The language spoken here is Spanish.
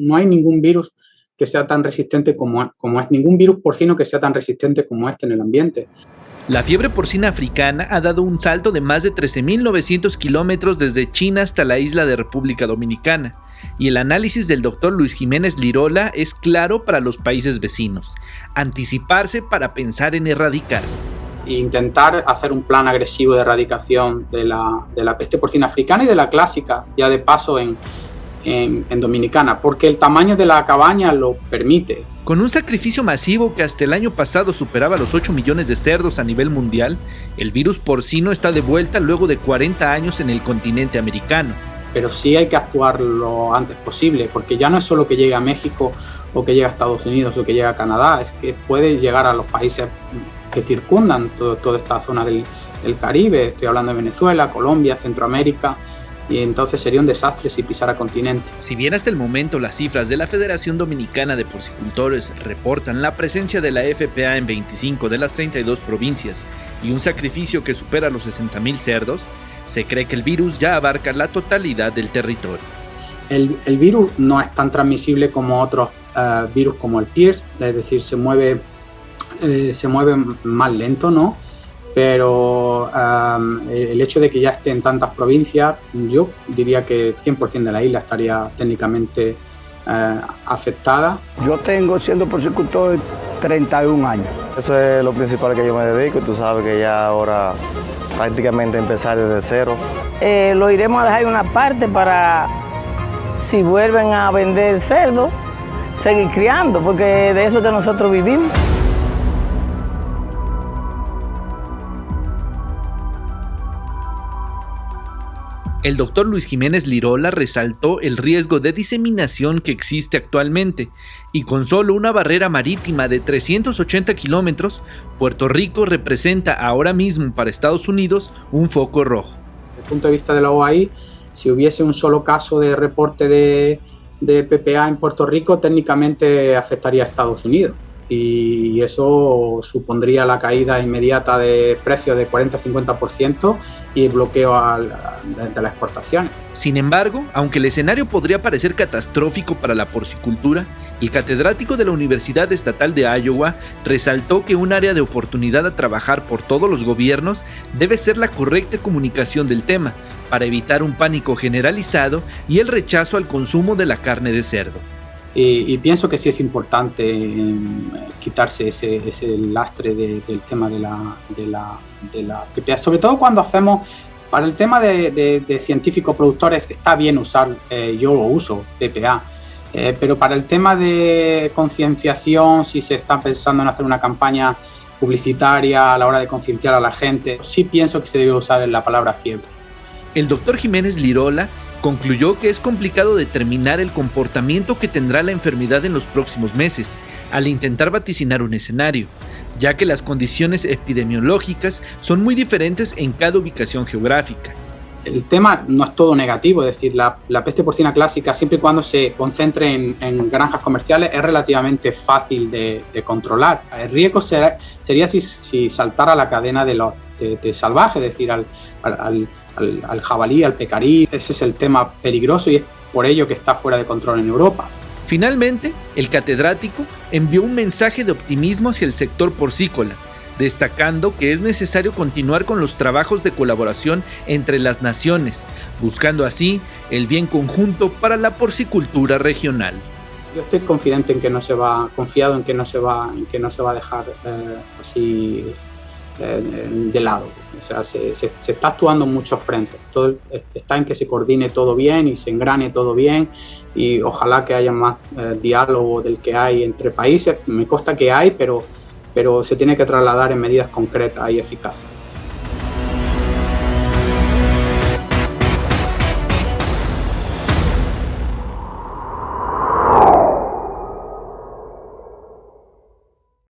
No hay ningún virus que sea tan resistente como, como es, ningún virus porcino que sea tan resistente como este en el ambiente. La fiebre porcina africana ha dado un salto de más de 13.900 kilómetros desde China hasta la isla de República Dominicana, y el análisis del doctor Luis Jiménez Lirola es claro para los países vecinos, anticiparse para pensar en erradicar. Intentar hacer un plan agresivo de erradicación de la, de la peste porcina africana y de la clásica, ya de paso en, en, Dominicana, porque el tamaño de la cabaña lo permite. Con un sacrificio masivo que hasta el año pasado superaba los 8 millones de cerdos a nivel mundial, el virus porcino está de vuelta luego de 40 años en el continente americano. Pero sí hay que actuar lo antes posible, porque ya no es solo que llegue a México o que llegue a Estados Unidos o que llegue a Canadá, es que puede llegar a los países que circundan toda esta zona del Caribe, estoy hablando de Venezuela, Colombia, Centroamérica, y entonces sería un desastre si pisara continente. Si bien hasta el momento las cifras de la Federación Dominicana de Porcicultores reportan la presencia de la FPA en 25 de las 32 provincias y un sacrificio que supera los 60.000 cerdos, se cree que el virus ya abarca la totalidad del territorio. El, virus no es tan transmisible como otros eh, virus como el PIRS, es decir, se mueve, eh, se mueve más lento, ¿no? Pero el hecho de que ya esté en tantas provincias, yo diría que 100% de la isla estaría técnicamente eh, afectada. Yo tengo, siendo porcicultor, 31 años. Eso es lo principal que yo me dedico, tú sabes que ya ahora prácticamente empezar desde cero. Eh, lo iremos a dejar en una parte para, si vuelven a vender cerdo, seguir criando, porque de eso que nosotros vivimos. El doctor Luis Jiménez Lirola resaltó el riesgo de diseminación que existe actualmente, y con solo una barrera marítima de 380 kilómetros, Puerto Rico representa ahora mismo para Estados Unidos un foco rojo. Desde el punto de vista de la OAI, si hubiese un solo caso de reporte de, de PPA en Puerto Rico, técnicamente afectaría a Estados Unidos y eso supondría la caída inmediata de precios de 40-50% y bloqueo de, las exportaciones. Sin embargo, aunque el escenario podría parecer catastrófico para la porcicultura, el catedrático de la Universidad Estatal de Iowa resaltó que un área de oportunidad a trabajar por todos los gobiernos debe ser la correcta comunicación del tema, para evitar un pánico generalizado y el rechazo al consumo de la carne de cerdo. Y, pienso que sí es importante eh, quitarse ese, ese lastre del tema de la, de, la, de la PPA, sobre todo cuando hacemos, para el tema de, de, científicos productores está bien usar, eh, yo lo uso, PPA, eh, pero para el tema de concienciación, si se está pensando en hacer una campaña publicitaria a la hora de concienciar a la gente, sí pienso que se debe usar la palabra fiebre. El doctor Jiménez Lirola concluyó que es complicado determinar el comportamiento que tendrá la enfermedad en los próximos meses, al intentar vaticinar un escenario, ya que las condiciones epidemiológicas son muy diferentes en cada ubicación geográfica. El tema no es todo negativo, es decir, la, peste porcina clásica, siempre y cuando se concentre en, granjas comerciales, es relativamente fácil de, controlar. El riesgo sería si, saltara la cadena de, los de, salvaje, es decir, al, jabalí, al pecarí. Ese es el tema peligroso y es por ello que está fuera de control en Europa. Finalmente, el catedrático envió un mensaje de optimismo hacia el sector porcícola, destacando que es necesario continuar con los trabajos de colaboración entre las naciones, buscando así el bien conjunto para la porcicultura regional. Yo estoy confidente en que no se va, confiado en que no se va, en que no se va a dejar eh, así de lado. O sea, se, está actuando en muchos frentes. Todo está en que se coordine todo bien y se engrane todo bien y ojalá que haya más eh, diálogo del que hay entre países. Me consta que hay, pero, pero se tiene que trasladar en medidas concretas y eficaces.